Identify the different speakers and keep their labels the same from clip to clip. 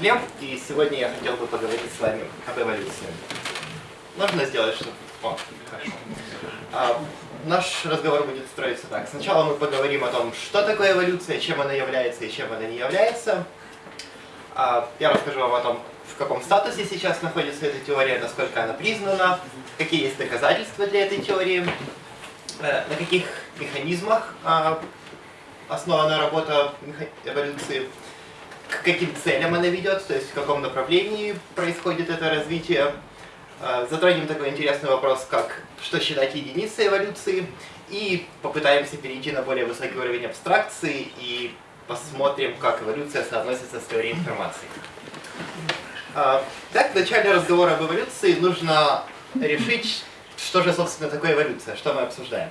Speaker 1: Глеб, и сегодня я хотел бы поговорить с вами об эволюции. Можно сделать что-то? О, хорошо. А, наш разговор будет строиться так. Сначала мы поговорим о том, что такое эволюция, чем она является и чем она не является. А, я расскажу вам о том, в каком статусе сейчас находится эта теория, насколько она признана, какие есть доказательства для этой теории, э, на каких механизмах а, основана работа эволюции, к каким целям она ведет, то есть в каком направлении происходит это развитие. А, затронем такой интересный вопрос, как что считать единицей эволюции, и попытаемся перейти на более высокий уровень абстракции и посмотрим, как эволюция соотносится с теорией информации. А, так, в начале разговора об эволюции нужно решить, что же, собственно, такое эволюция, что мы обсуждаем.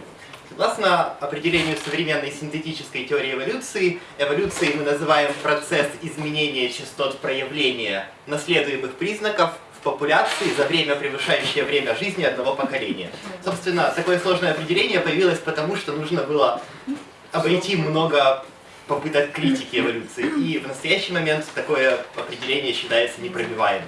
Speaker 1: Согласно определению современной синтетической теории эволюции, эволюцией мы называем процесс изменения частот проявления наследуемых признаков в популяции за время, превышающее время жизни одного поколения. Собственно, такое сложное определение появилось потому, что нужно было обойти много попыток критики эволюции. И в настоящий момент такое определение считается непробиваемым.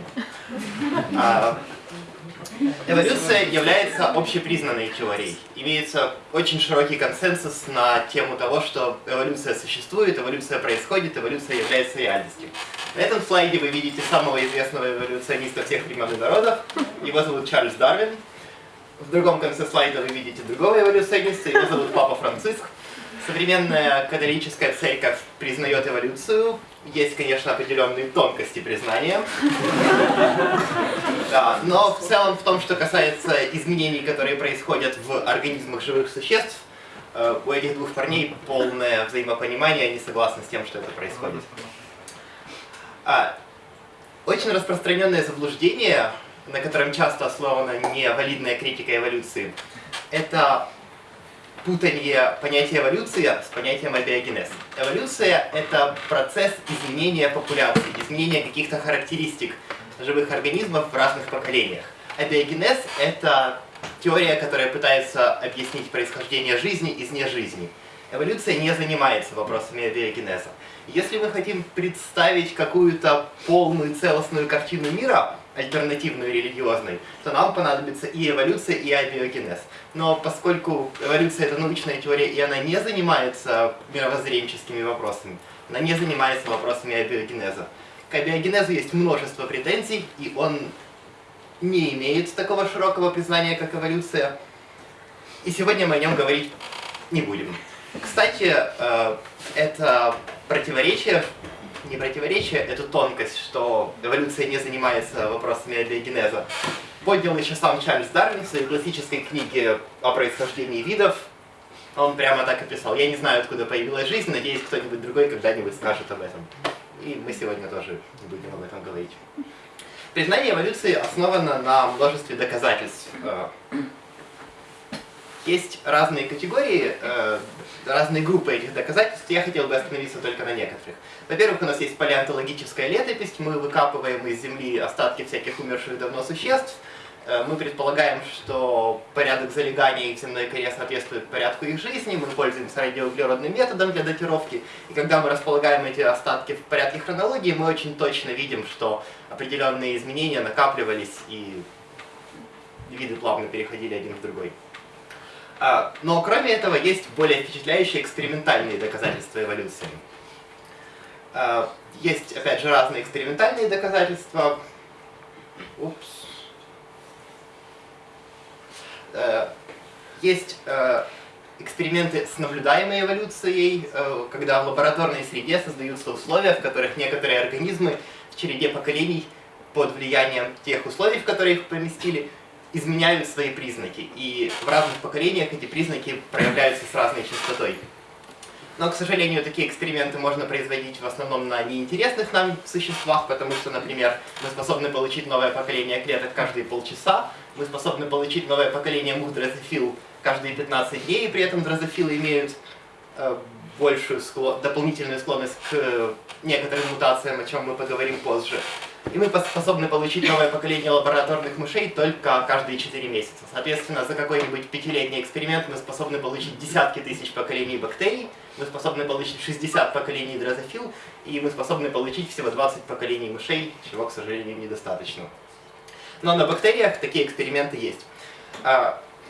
Speaker 1: Эволюция является общепризнанной теорией. Имеется очень широкий консенсус на тему того, что эволюция существует, эволюция происходит, эволюция является реальностью. На этом слайде вы видите самого известного эволюциониста всех времен и народов. Его зовут Чарльз Дарвин. В другом конце слайда вы видите другого эволюциониста, его зовут Папа Франциск. Современная католическая церковь признает эволюцию. Есть, конечно, определенные тонкости признания. Да, но в целом в том, что касается изменений, которые происходят в организмах живых существ, э, у этих двух парней полное взаимопонимание, они согласны с тем, что это происходит. А, очень распространенное заблуждение, на котором часто основана невалидная критика эволюции, это путание понятия эволюция с понятием абиогенез. Эволюция — это процесс изменения популяции, изменения каких-то характеристик живых организмов в разных поколениях. Абиогенез — это теория, которая пытается объяснить происхождение жизни из нежизни. Эволюция не занимается вопросами абиогенеза. Если мы хотим представить какую-то полную целостную картину мира, альтернативную религиозной, то нам понадобится и эволюция, и абиогенез. Но поскольку эволюция это научная теория, и она не занимается мировоззренческими вопросами, она не занимается вопросами абиогенеза. К абиогенезу есть множество претензий, и он не имеет такого широкого признания, как эволюция. И сегодня мы о нем говорить не будем. Кстати, э, это противоречие не противоречие, эту тонкость, что эволюция не занимается вопросами абиогенеза, поднял еще сам Чарльз Дарвин в своей классической книге о происхождении видов. Он прямо так и писал, я не знаю, откуда появилась жизнь, надеюсь, кто-нибудь другой когда-нибудь скажет об этом. И мы сегодня тоже будем об этом говорить. Признание эволюции основано на множестве доказательств. Э, есть разные категории, э, разные группы этих доказательств, я хотел бы остановиться только на некоторых. Во-первых, у нас есть палеонтологическая летопись, мы выкапываем из земли остатки всяких умерших давно существ, э, мы предполагаем, что порядок залегания их в земной коре соответствует порядку их жизни, мы пользуемся радиоуглеродным методом для датировки, и когда мы располагаем эти остатки в порядке хронологии, мы очень точно видим, что определенные изменения накапливались и виды плавно переходили один в другой. А, но кроме этого есть более впечатляющие экспериментальные доказательства эволюции. А, есть, опять же, разные экспериментальные доказательства. Упс. А, есть эксперименты с наблюдаемой эволюцией, когда в лабораторной среде создаются условия, в которых некоторые организмы в череде поколений под влиянием тех условий, в которые их поместили, изменяют свои признаки, и в разных поколениях эти признаки проявляются с разной частотой. Но, к сожалению, такие эксперименты можно производить в основном на неинтересных нам существах, потому что, например, мы способны получить новое поколение клеток каждые полчаса, мы способны получить новое поколение мух дрозофил каждые 15 дней, и при этом дрозофилы имеют э, большую склон, дополнительную склонность к э, некоторым мутациям, о чем мы поговорим позже. И мы способны получить новое поколение лабораторных мышей только каждые 4 месяца. Соответственно, за какой-нибудь пятилетний эксперимент мы способны получить десятки тысяч поколений бактерий, мы способны получить 60 поколений дрозофил, и мы способны получить всего 20 поколений мышей, чего, к сожалению, недостаточно. Но на бактериях такие эксперименты есть.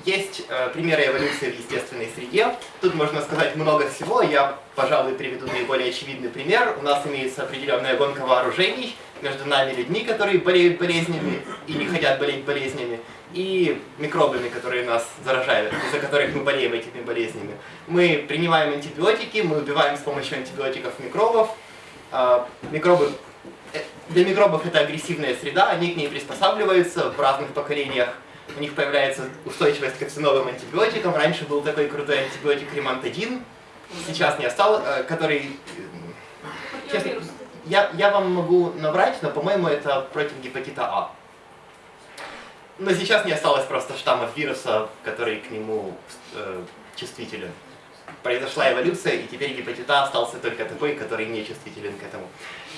Speaker 1: Есть э, примеры эволюции в естественной среде. Тут можно сказать много всего. Я, пожалуй, приведу наиболее очевидный пример. У нас имеется определенная гонка вооружений между нами людьми, которые болеют болезнями и не хотят болеть болезнями, и микробами, которые нас заражают, из-за которых мы болеем этими болезнями. Мы принимаем антибиотики, мы убиваем с помощью антибиотиков микробов. А, микробы э, для микробов это агрессивная среда, они к ней приспосабливаются в разных поколениях у них появляется устойчивость к новым антибиотикам. Раньше был такой крутой антибиотик ремантадин, сейчас не остался, э, который... Честно, я, я вам могу набрать, но, по-моему, это против гепатита А. Но сейчас не осталось просто штаммов вируса, который к нему э, чувствителен. Произошла эволюция, и теперь гепатит А остался только такой, который не чувствителен к этому.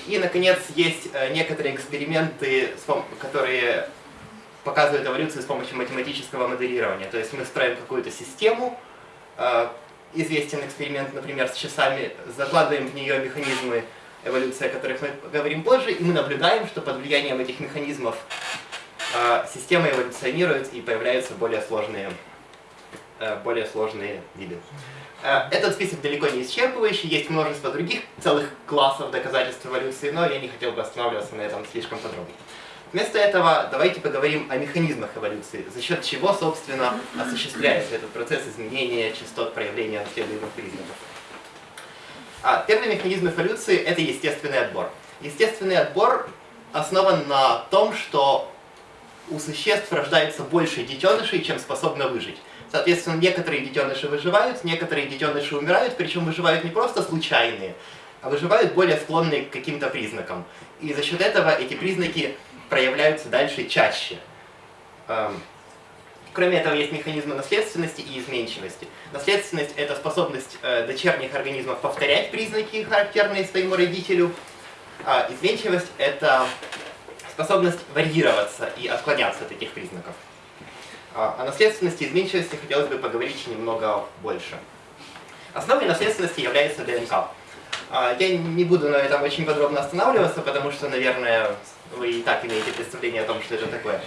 Speaker 1: И, наконец, есть э, некоторые эксперименты, которые показывает эволюцию с помощью математического моделирования. То есть мы строим какую-то систему, э, известен эксперимент, например, с часами, закладываем в нее механизмы эволюции, о которых мы поговорим позже, и мы наблюдаем, что под влиянием этих механизмов э, система эволюционирует и появляются более сложные, э, более сложные виды. Этот список далеко не исчерпывающий, есть множество других целых классов доказательств эволюции, но я не хотел бы останавливаться на этом слишком подробно. Вместо этого давайте поговорим о механизмах эволюции, за счет чего, собственно, осуществляется этот процесс изменения частот проявления наследуемых признаков. А, первый механизм эволюции – это естественный отбор. Естественный отбор основан на том, что у существ рождается больше детенышей, чем способно выжить. Соответственно, некоторые детеныши выживают, некоторые детеныши умирают, причем выживают не просто случайные, а выживают более склонные к каким-то признакам. И за счет этого эти признаки проявляются дальше чаще. Эм, кроме этого, есть механизмы наследственности и изменчивости. Наследственность – это способность э, дочерних организмов повторять признаки, характерные своему родителю. А изменчивость – это способность варьироваться и отклоняться от этих признаков. А о наследственности и изменчивости хотелось бы поговорить немного больше. Основой наследственности является ДНК. А, я не буду на этом очень подробно останавливаться, потому что, наверное, вы и так имеете представление о том, что это такое.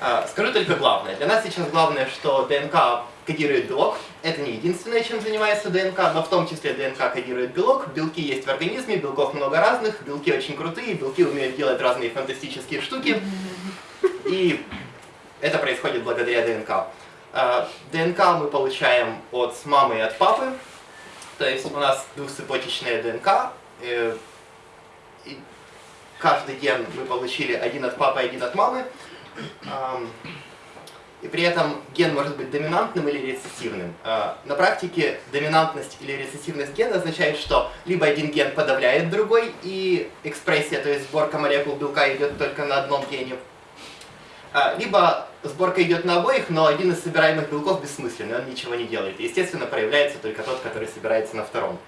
Speaker 1: А, скажу только главное. Для нас сейчас главное, что ДНК кодирует белок. Это не единственное, чем занимается ДНК, но в том числе ДНК кодирует белок. Белки есть в организме, белков много разных, белки очень крутые, белки умеют делать разные фантастические штуки. И это происходит благодаря ДНК. А, ДНК мы получаем от мамы и от папы. То есть у нас двухцепочечная ДНК. Э, каждый ген мы получили один от папы, один от мамы. И при этом ген может быть доминантным или рецессивным. А, на практике доминантность или рецессивность гена означает, что либо один ген подавляет другой, и экспрессия, то есть сборка молекул белка идет только на одном гене, а, либо сборка идет на обоих, но один из собираемых белков бессмысленный, он ничего не делает. естественно, проявляется только тот, который собирается на втором.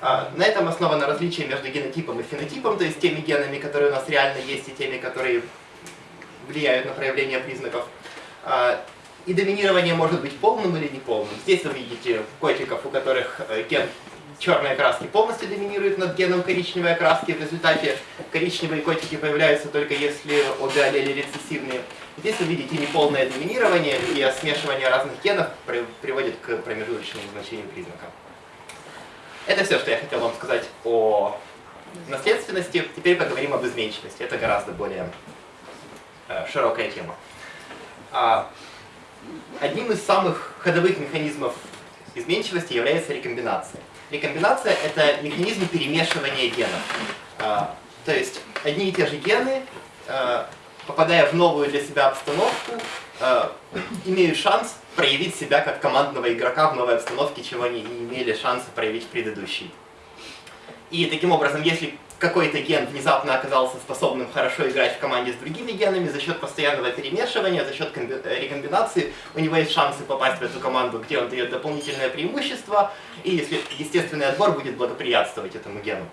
Speaker 1: А, на этом основано различие между генотипом и фенотипом, то есть теми генами, которые у нас реально есть, и теми, которые влияют на проявление признаков. А, и доминирование может быть полным или неполным. Здесь вы видите котиков, у которых э, ген черной окраски полностью доминирует над геном коричневой окраски. В результате коричневые котики появляются только если обе аллели рецессивные. Здесь вы видите неполное доминирование, и смешивание разных генов приводит к промежуточному значению признака. Это все, что я хотел вам сказать о наследственности. Теперь поговорим об изменчивости. Это гораздо более э, широкая тема. А, одним из самых ходовых механизмов изменчивости является рекомбинация. Рекомбинация – это механизм перемешивания генов. А, то есть одни и те же гены, а, попадая в новую для себя обстановку, а, имеют шанс проявить себя как командного игрока в новой обстановке, чего они не имели шанса проявить в предыдущей. И таким образом, если какой-то ген внезапно оказался способным хорошо играть в команде с другими генами, за счет постоянного перемешивания, за счет э, рекомбинации, у него есть шансы попасть в эту команду, где он дает дополнительное преимущество, и если естественный отбор будет благоприятствовать этому гену.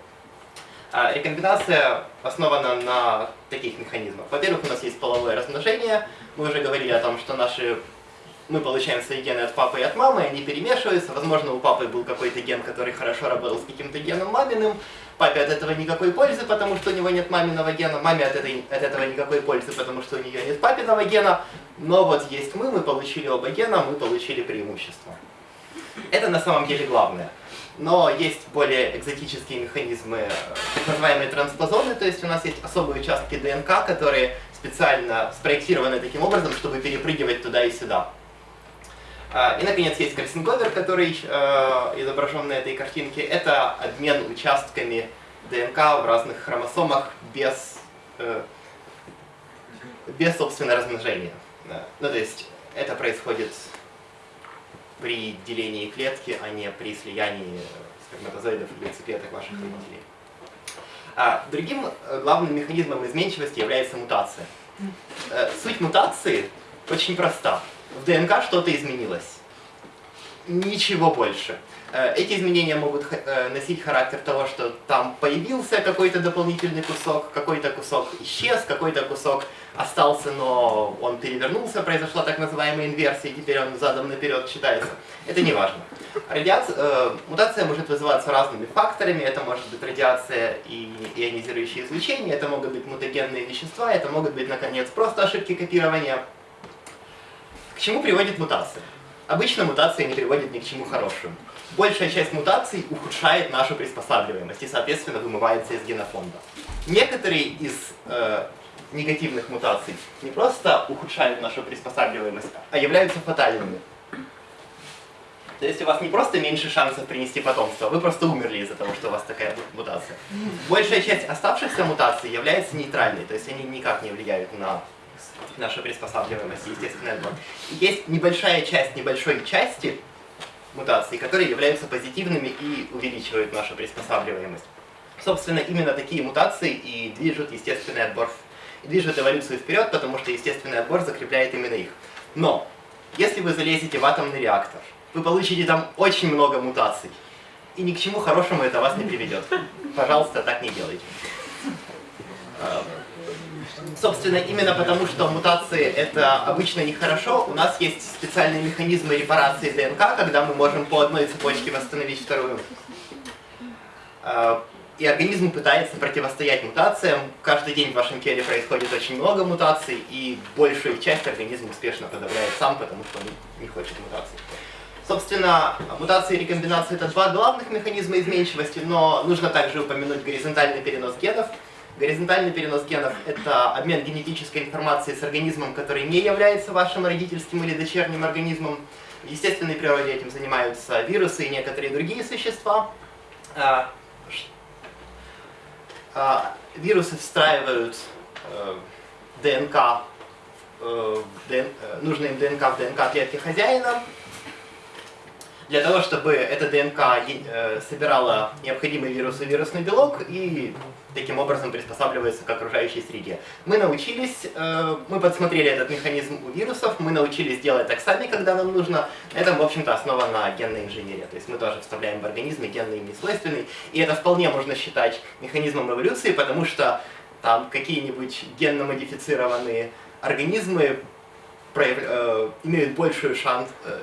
Speaker 1: А рекомбинация основана на таких механизмах. Во-первых, у нас есть половое размножение. Мы уже говорили о том, что наши мы получаем свои гены от папы и от мамы, они перемешиваются. Возможно, у папы был какой-то ген, который хорошо работал с каким-то геном маминым. Папе от этого никакой пользы, потому что у него нет маминого гена. Маме от, этой, от этого никакой пользы, потому что у нее нет папиного гена. Но вот есть мы, мы получили оба гена, мы получили преимущество. Это на самом деле главное. Но есть более экзотические механизмы, так называемые транспозоны, то есть у нас есть особые участки ДНК, которые специально спроектированы таким образом, чтобы перепрыгивать туда и сюда. А, и, наконец, есть кроссинговер, который э, изображен на этой картинке. Это обмен участками ДНК в разных хромосомах без, э, без собственного размножения. Ну, то есть это происходит при делении клетки, а не при слиянии сперматозоидов или яйцеклеток ваших родителей. А другим э, главным механизмом изменчивости является мутация. Суть мутации очень проста в ДНК что-то изменилось. Ничего больше. Э, эти изменения могут э, носить характер того, что там появился какой-то дополнительный кусок, какой-то кусок исчез, какой-то кусок остался, но он перевернулся, произошла так называемая инверсия, и теперь он задом наперед читается. Это не важно. Радиация, э, мутация может вызываться разными факторами. Это может быть радиация и ионизирующее излучение, это могут быть мутагенные вещества, это могут быть, наконец, просто ошибки копирования. К чему приводит мутация? Обычно мутация не приводит ни к чему хорошему. Большая часть мутаций ухудшает нашу приспосабливаемость и, соответственно, вымывается из генофонда. Некоторые из э, негативных мутаций не просто ухудшают нашу приспосабливаемость, а являются фатальными. То есть у вас не просто меньше шансов принести потомство, вы просто умерли из-за того, что у вас такая мутация. Большая часть оставшихся мутаций является нейтральной, то есть они никак не влияют на наша приспосабливаемость, естественный отбор. Есть небольшая часть небольшой части мутаций, которые являются позитивными и увеличивают нашу приспосабливаемость. Собственно, именно такие мутации и движут естественный отбор, движут эволюцию вперед, потому что естественный отбор закрепляет именно их. Но, если вы залезете в атомный реактор, вы получите там очень много мутаций, и ни к чему хорошему это вас не приведет. Пожалуйста, так не делайте. Собственно, именно потому, что мутации это обычно нехорошо, у нас есть специальные механизмы репарации ДНК, когда мы можем по одной цепочке восстановить вторую. А, и организм пытается противостоять мутациям. Каждый день в вашем теле происходит очень много мутаций, и большую часть организм успешно подавляет сам, потому что он не хочет мутаций. Собственно, мутации и рекомбинации это два главных механизма изменчивости, но нужно также упомянуть горизонтальный перенос генов – Горизонтальный перенос генов – это обмен генетической информацией с организмом, который не является вашим родительским или дочерним организмом. В естественной природе этим занимаются вирусы и некоторые другие существа. А, а, вирусы встраивают э, ДНК, э, э, нужные ДНК в ДНК клетки хозяина, для того, чтобы эта ДНК собирала необходимый вирус и вирусный белок и таким образом приспосабливается к окружающей среде. Мы научились, э, мы подсмотрели этот механизм у вирусов, мы научились делать так сами, когда нам нужно. Это, в общем-то, основа на генной инженерии. То есть мы тоже вставляем в организмы генные им несвойственные. И это вполне можно считать механизмом эволюции, потому что там какие-нибудь генно-модифицированные организмы прояв... э, имеют большую шанс, э,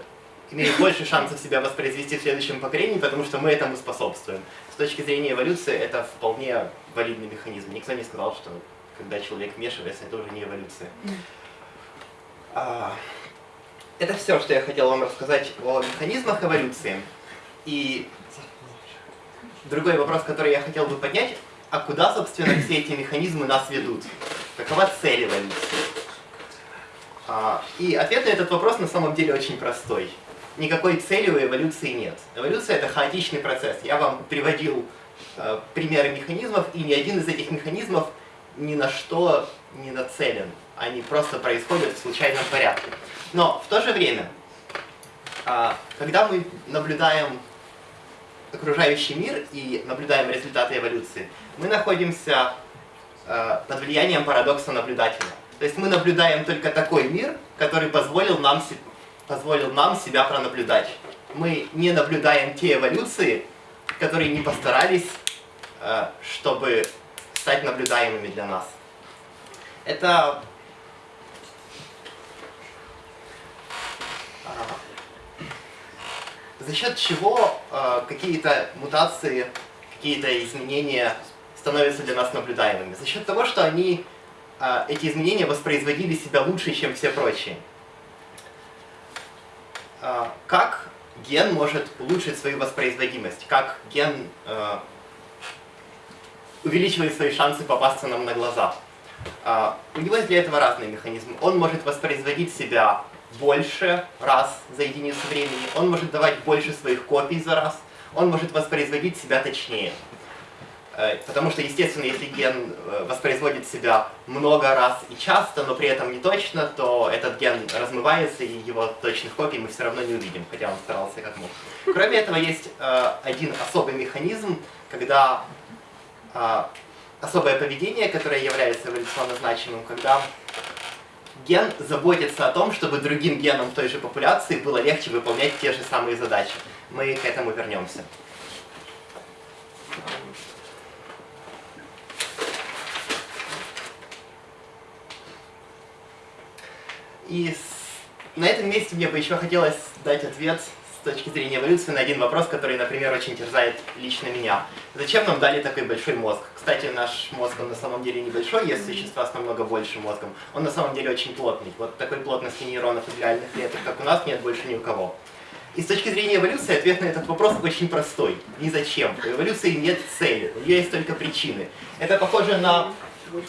Speaker 1: имеют больше шансов себя воспроизвести в следующем поколении, потому что мы этому способствуем. С точки зрения эволюции это вполне валидный механизм. Никто не сказал, что когда человек вмешивается, это уже не эволюция. А, это все, что я хотел вам рассказать о механизмах эволюции. И другой вопрос, который я хотел бы поднять, а куда, собственно, все эти механизмы нас ведут? Какова цель эволюции? А, и ответ на этот вопрос на самом деле очень простой никакой цели у эволюции нет. Эволюция это хаотичный процесс. Я вам приводил э, примеры механизмов, и ни один из этих механизмов ни на что не нацелен. Они просто происходят в случайном порядке. Но в то же время, э, когда мы наблюдаем окружающий мир и наблюдаем результаты эволюции, мы находимся э, под влиянием парадокса наблюдателя. То есть мы наблюдаем только такой мир, который позволил нам позволил нам себя пронаблюдать. Мы не наблюдаем те эволюции, которые не постарались, э, чтобы стать наблюдаемыми для нас. Это за счет чего э, какие-то мутации, какие-то изменения становятся для нас наблюдаемыми? За счет того, что они, э, эти изменения воспроизводили себя лучше, чем все прочие. Э, как ген может улучшить свою воспроизводимость? Как ген э, увеличивает свои шансы попасться нам на глаза? Э, у него есть для этого разные механизмы. Он может воспроизводить себя больше раз за единицу времени, он может давать больше своих копий за раз, он может воспроизводить себя точнее. Э, потому что, естественно, если ген э, воспроизводит себя много раз и часто, но при этом не точно, то этот ген размывается, и его точных копий мы все равно не увидим, хотя он старался как мог. Кроме этого, есть э, один особый механизм, когда особое поведение, которое является эволюционно значимым, когда ген заботится о том, чтобы другим генам той же популяции было легче выполнять те же самые задачи. Мы к этому вернемся. И на этом месте мне бы еще хотелось дать ответ точки зрения эволюции на один вопрос, который, например, очень терзает лично меня. Зачем нам дали такой большой мозг? Кстати, наш мозг, он на самом деле небольшой, есть существа с намного большим мозгом. Он на самом деле очень плотный. Вот такой плотности нейронов и реальных клеток, как у нас, нет больше ни у кого. И с точки зрения эволюции ответ на этот вопрос очень простой. Ни зачем. У эволюции нет цели, у нее есть только причины. Это похоже на,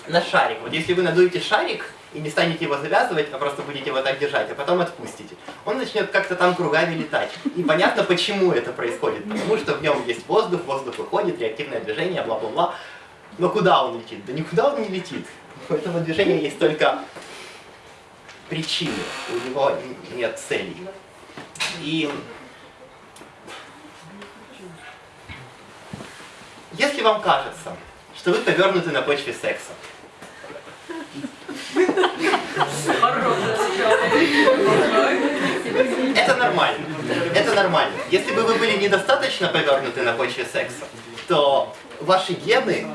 Speaker 1: на шарик. Вот если вы надуете шарик, и не станете его завязывать, а просто будете его так держать, а потом отпустите. Он начнет как-то там кругами летать. И понятно, почему это происходит. Потому что в нем есть воздух, воздух выходит, реактивное движение, бла-бла-бла. Но куда он летит? Да никуда он не летит. У этого движения есть только причины. У него нет целей. И если вам кажется, что вы повернуты на почве секса, это нормально. Это нормально. Если бы вы были недостаточно повернуты на почве секса, то ваши гены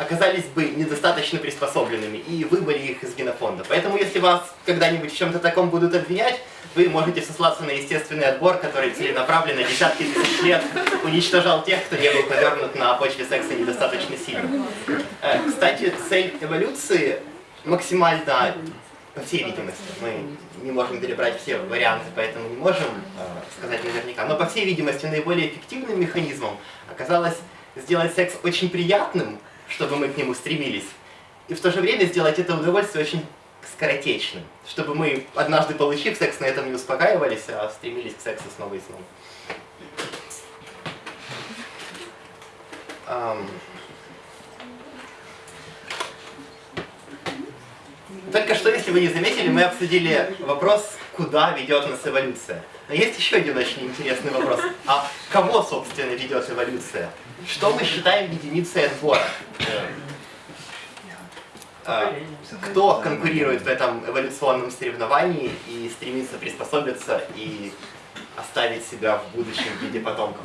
Speaker 1: оказались бы недостаточно приспособленными, и выбыли их из генофонда. Поэтому, если вас когда-нибудь в чем-то таком будут обвинять, вы можете сослаться на естественный отбор, который целенаправленно десятки тысяч лет уничтожал тех, кто не был повернут на почве секса недостаточно сильно. Э, кстати, цель эволюции максимально, по всей видимости, мы не можем перебрать все варианты, поэтому не можем э, сказать наверняка, но по всей видимости наиболее эффективным механизмом оказалось сделать секс очень приятным, чтобы мы к нему стремились, и в то же время сделать это удовольствие очень скоротечным, чтобы мы, однажды получив секс, на этом не успокаивались, а стремились к сексу снова и снова. Um... Только что, если вы не заметили, мы обсудили вопрос, куда ведет нас эволюция. Но есть еще один очень интересный вопрос. А кого, собственно, ведет эволюция? Что мы считаем единицей отбора? А, кто конкурирует в этом эволюционном соревновании и стремится приспособиться и оставить себя в будущем в виде потомков?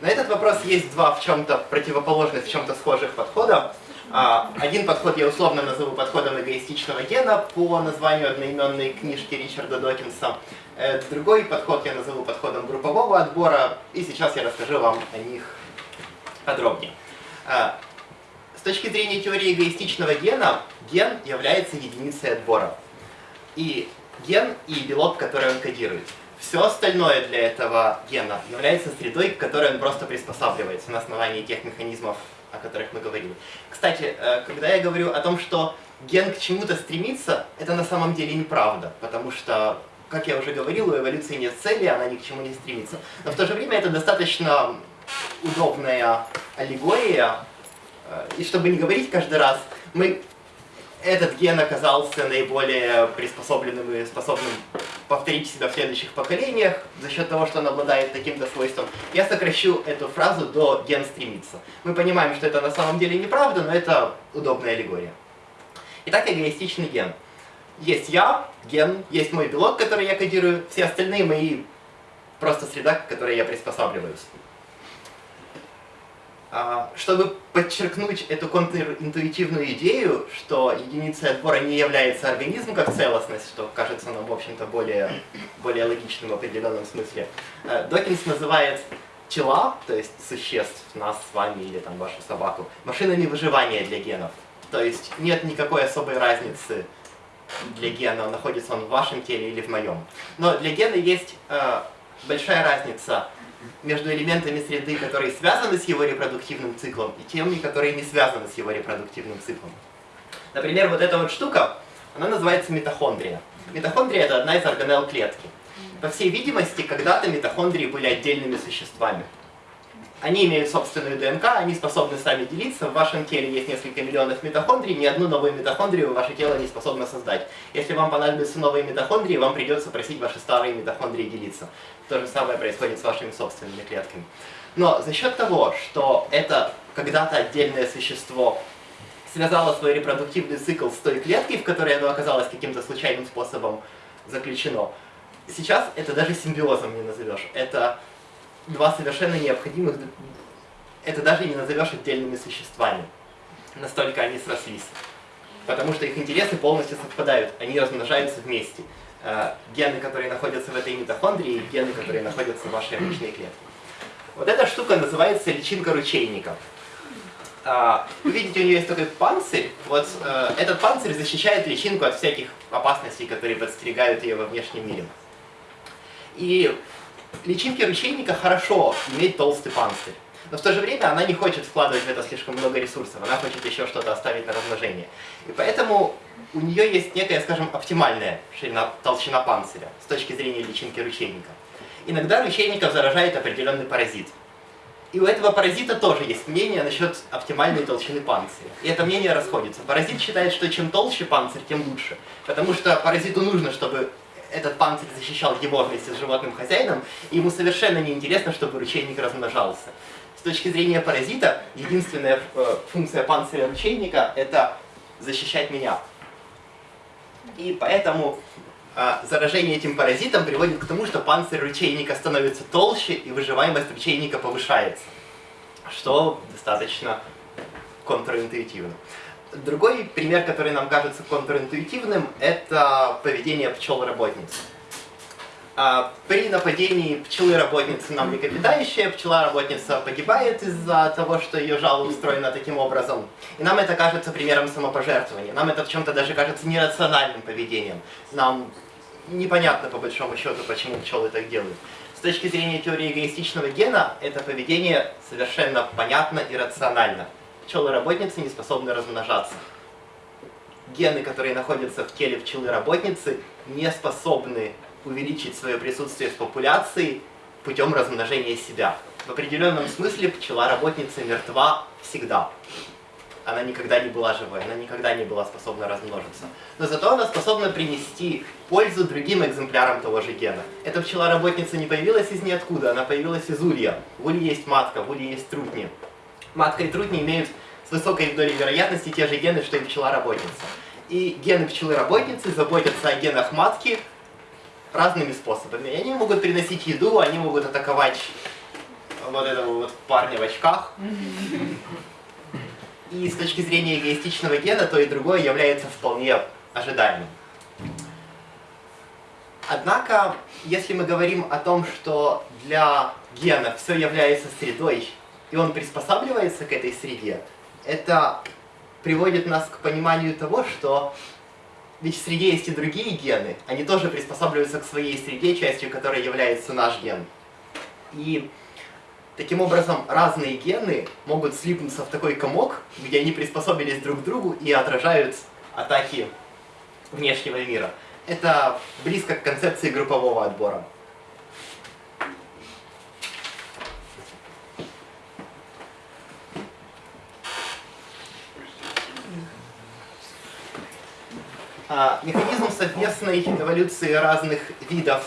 Speaker 1: На этот вопрос есть два в чем-то противоположных, в чем-то схожих подхода. А, один подход я условно назову подходом эгоистичного гена по названию одноименной книжки Ричарда Докинса. Э, другой подход я назову подходом группового отбора, и сейчас я расскажу вам о них подробнее. А, с точки зрения теории эгоистичного гена, ген является единицей отбора. И ген и белок, который он кодирует. Все остальное для этого гена является средой, к которой он просто приспосабливается на основании тех механизмов, о которых мы говорили. Кстати, э, когда я говорю о том, что ген к чему-то стремится, это на самом деле неправда, потому что, как я уже говорил, у эволюции нет цели, она ни к чему не стремится. Но в то же время это достаточно удобная аллегория, э, и чтобы не говорить каждый раз, мы этот ген оказался наиболее приспособленным и способным повторить себя в следующих поколениях за счет того, что он обладает таким-то свойством. Я сокращу эту фразу до «ген стремится». Мы понимаем, что это на самом деле неправда, но это удобная аллегория. Итак, эгоистичный ген. Есть я, ген, есть мой белок, который я кодирую, все остальные мои просто среда, к которой я приспосабливаюсь. А, чтобы подчеркнуть эту контринтуитивную идею, что единицей отбора не является организм как целостность, что кажется нам, в общем-то, более, более логичным в определенном смысле, э, Докинс называет тела, то есть существ, нас с вами или там вашу собаку, машинами выживания для генов. То есть нет никакой особой разницы для гена, находится он в вашем теле или в моем. Но для гена есть э, большая разница между элементами среды, которые связаны с его репродуктивным циклом, и теми, которые не связаны с его репродуктивным циклом. Например, вот эта вот штука, она называется митохондрия. Митохондрия – это одна из органелл клетки. По всей видимости, когда-то митохондрии были отдельными существами. Они имеют собственную ДНК, они способны сами делиться. В вашем теле есть несколько миллионов митохондрий, ни одну новую митохондрию ваше тело не способно создать. Если вам понадобятся новые митохондрии, вам придется просить ваши старые митохондрии делиться. То же самое происходит с вашими собственными клетками. Но за счет того, что это когда-то отдельное существо связало свой репродуктивный цикл с той клеткой, в которой оно оказалось каким-то случайным способом заключено, сейчас это даже симбиозом не назовешь. Это два совершенно необходимых, это даже не назовешь отдельными существами. Настолько они срослись. Потому что их интересы полностью совпадают, они размножаются вместе. Э, гены, которые находятся в этой митохондрии, и гены, которые находятся в вашей обычной клетке. Вот эта штука называется личинка ручейника. Э, вы видите, у нее есть такой панцирь. Вот э, этот панцирь защищает личинку от всяких опасностей, которые подстерегают ее во внешнем мире. И личинке ручейника хорошо иметь толстый панцирь. Но в то же время она не хочет вкладывать в это слишком много ресурсов, она хочет еще что-то оставить на размножение. И поэтому у нее есть некая, скажем, оптимальная ширина, толщина панциря с точки зрения личинки ручейника. Иногда ручейников заражает определенный паразит. И у этого паразита тоже есть мнение насчет оптимальной толщины панциря. И это мнение расходится. Паразит считает, что чем толще панцирь, тем лучше. Потому что паразиту нужно, чтобы этот панцирь защищал его вместе с животным хозяином, и ему совершенно не интересно, чтобы ручейник размножался. С точки зрения паразита, единственная э, функция панциря ручейника – это защищать меня. И поэтому э, заражение этим паразитом приводит к тому, что панцирь ручейника становится толще, и выживаемость ручейника повышается, что достаточно контринтуитивно. Другой пример, который нам кажется контринтуитивным, это поведение пчел-работниц. А, при нападении пчелы-работницы на млекопитающее, пчела-работница погибает из-за того, что ее жало устроено таким образом. И нам это кажется примером самопожертвования. Нам это в чем-то даже кажется нерациональным поведением. Нам непонятно, по большому счету, почему пчелы так делают. С точки зрения теории эгоистичного гена, это поведение совершенно понятно и рационально пчелы-работницы не способны размножаться. Гены, которые находятся в теле пчелы-работницы, не способны увеличить свое присутствие в популяции путем размножения себя. В определенном смысле пчела-работница мертва всегда. Она никогда не была живой, она никогда не была способна размножиться. Но зато она способна принести пользу другим экземплярам того же гена. Эта пчела-работница не появилась из ниоткуда, она появилась из улья. В улье есть матка, в улье есть трутни матка и трутни имеют с высокой долей вероятности те же гены, что и пчела-работница. И гены пчелы-работницы заботятся о генах матки разными способами. Они могут приносить еду, они могут атаковать вот этого вот парня в очках. И с точки зрения эгоистичного гена, то и другое является вполне ожидаемым. Однако, если мы говорим о том, что для гена все является средой, и он приспосабливается к этой среде, это приводит нас к пониманию того, что ведь в среде есть и другие гены, они тоже приспосабливаются к своей среде, частью которой является наш ген. И таким образом разные гены могут слипнуться в такой комок, где они приспособились друг к другу и отражают атаки внешнего мира. Это близко к концепции группового отбора. Механизм совместной эволюции разных видов,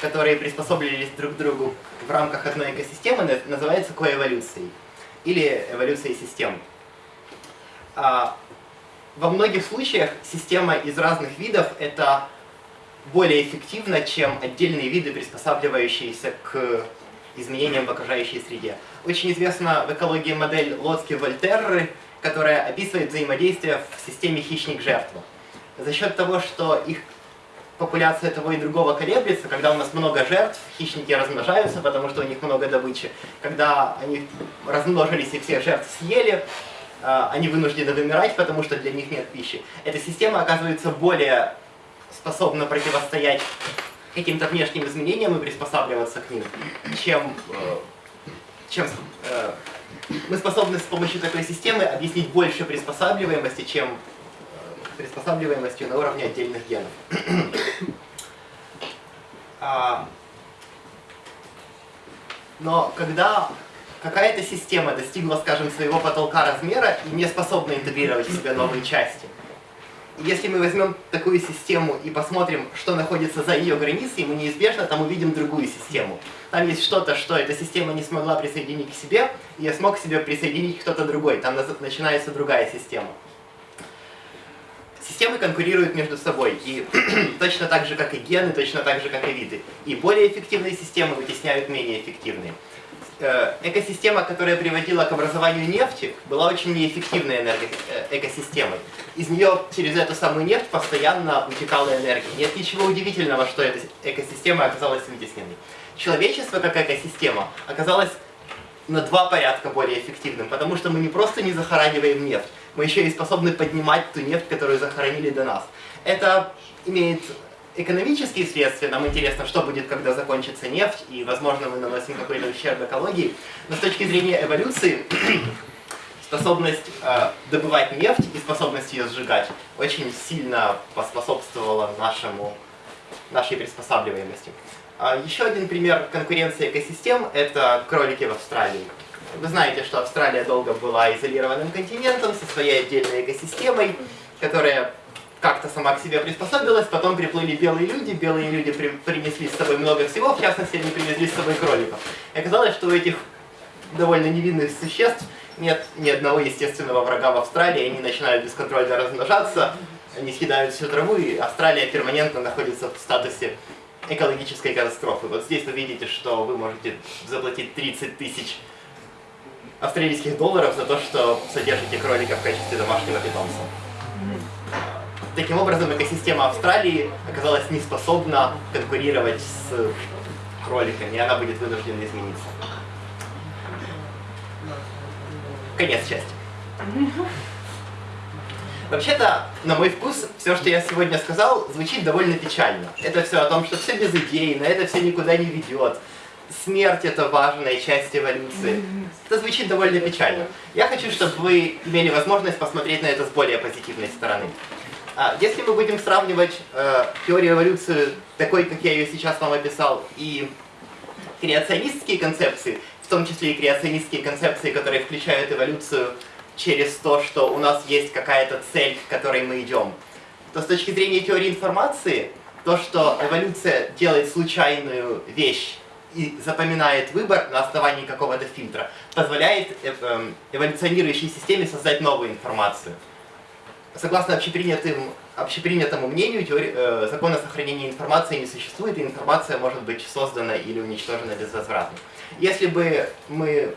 Speaker 1: которые приспособились друг к другу в рамках одной экосистемы, называется коэволюцией или эволюцией систем. А, во многих случаях система из разных видов это более эффективно, чем отдельные виды, приспосабливающиеся к изменениям в окружающей среде. Очень известна в экологии модель Лоцки-Вольтерры, которая описывает взаимодействие в системе хищник-жертва. За счет того, что их популяция того и другого колеблется, когда у нас много жертв, хищники размножаются, потому что у них много добычи. Когда они размножились и всех жертв съели, а, они вынуждены вымирать, потому что для них нет пищи. Эта система оказывается более способна противостоять каким-то внешним изменениям и приспосабливаться к ним, чем, э, чем э, мы способны с помощью такой системы объяснить больше приспосабливаемости, чем приспосабливаемостью на уровне отдельных генов. А, но когда какая-то система достигла, скажем, своего потолка размера и не способна интегрировать в себя новые части, если мы возьмем такую систему и посмотрим, что находится за ее границей, мы неизбежно там увидим другую систему. Там есть что-то, что эта система не смогла присоединить к себе, и я смог к себе присоединить кто-то другой. Там начинается другая система. Системы конкурируют между собой, и точно так же, как и гены, точно так же, как и виды. И более эффективные системы вытесняют менее эффективные. Э, экосистема, которая приводила к образованию нефти, была очень неэффективной энерго э, экосистемой. Из нее через эту самую нефть постоянно утекала энергия. Нет ничего удивительного, что эта экосистема оказалась вытесненной. Человечество как экосистема оказалось на два порядка более эффективным, потому что мы не просто не захораниваем нефть, мы еще и способны поднимать ту нефть, которую захоронили до нас. Это имеет экономические следствия, нам интересно, что будет, когда закончится нефть, и, возможно, мы наносим какой-то ущерб экологии. Но с точки зрения эволюции, способность э, добывать нефть и способность ее сжигать очень сильно поспособствовала нашему, нашей приспосабливаемости. А еще один пример конкуренции экосистем – это кролики в Австралии. Вы знаете, что Австралия долго была изолированным континентом со своей отдельной экосистемой, которая как-то сама к себе приспособилась, потом приплыли белые люди, белые люди при, принесли с собой много всего, в частности, они привезли с собой кроликов. И оказалось, что у этих довольно невинных существ нет ни одного естественного врага в Австралии, они начинают бесконтрольно размножаться, они съедают всю траву, и Австралия перманентно находится в статусе экологической катастрофы. Вот здесь вы видите, что вы можете заплатить 30 тысяч австралийских долларов за то, что содержите кролика в качестве домашнего питомца. Таким образом, экосистема Австралии оказалась не способна конкурировать с кроликами, и она будет вынуждена измениться. Конец части. Вообще-то, на мой вкус, все, что я сегодня сказал, звучит довольно печально. Это все о том, что все без идей, на это все никуда не ведет. Смерть — это важная часть эволюции. Это звучит довольно печально. Я хочу, чтобы вы имели возможность посмотреть на это с более позитивной стороны. А, если мы будем сравнивать э, теорию эволюции такой, как я ее сейчас вам описал, и креационистские концепции, в том числе и креационистские концепции, которые включают эволюцию через то, что у нас есть какая-то цель, к которой мы идем, то с точки зрения теории информации, то, что эволюция делает случайную вещь и запоминает выбор на основании какого-то фильтра, позволяет э, эм, эволюционирующей системе создать новую информацию согласно общепринятым, общепринятому мнению, теории, э, закона сохранения информации не существует, и информация может быть создана или уничтожена безвозвратно. Если бы мы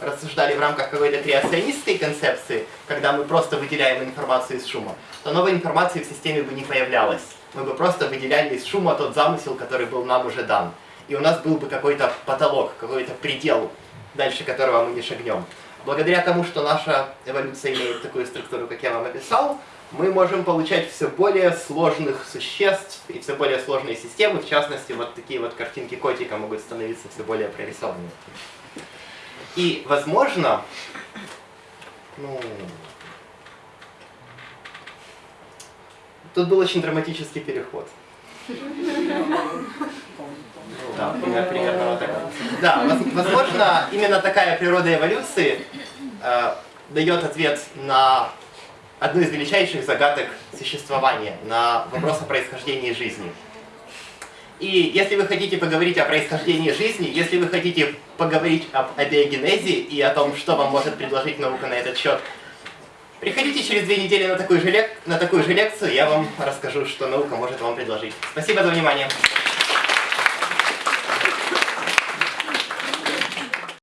Speaker 1: рассуждали в рамках какой-то креационистской концепции, когда мы просто выделяем информацию из шума, то новой информации в системе бы не появлялось. Мы бы просто выделяли из шума тот замысел, который был нам уже дан. И у нас был бы какой-то потолок, какой-то предел, дальше которого мы не шагнем. Благодаря тому, что наша эволюция имеет такую структуру, как я вам описал, мы можем получать все более сложных существ и все более сложные системы. В частности, вот такие вот картинки котика могут становиться все более прорисованными. И, возможно, ну, тут был очень драматический переход. Да, примерно вот так. Да, возможно, именно такая природа эволюции э, дает ответ на одну из величайших загадок существования, на вопрос о происхождении жизни. И если вы хотите поговорить о происхождении жизни, если вы хотите поговорить об абиогенезе и о том, что вам может предложить наука на этот счет, приходите через две недели на такую же, лек... на такую же лекцию, я вам расскажу, что наука может вам предложить. Спасибо за внимание.